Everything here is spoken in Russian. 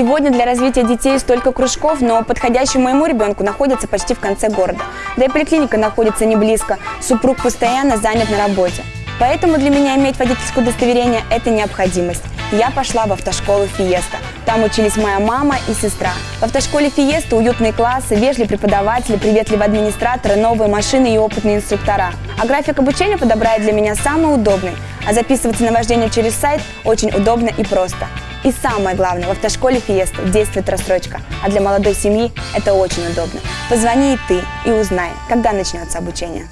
Сегодня для развития детей столько кружков, но подходящий моему ребенку находится почти в конце города. Да и поликлиника находится не близко, супруг постоянно занят на работе. Поэтому для меня иметь водительское удостоверение – это необходимость. Я пошла в автошколу «Фиеста». Там учились моя мама и сестра. В автошколе «Фиеста» уютные классы, вежливые преподаватели, приветливые администраторы, новые машины и опытные инструктора. А график обучения подобрали для меня самый удобный. А записываться на вождение через сайт очень удобно и просто. И самое главное, в автошколе «Фиеста» действует рассрочка, а для молодой семьи это очень удобно. Позвони и ты и узнай, когда начнется обучение.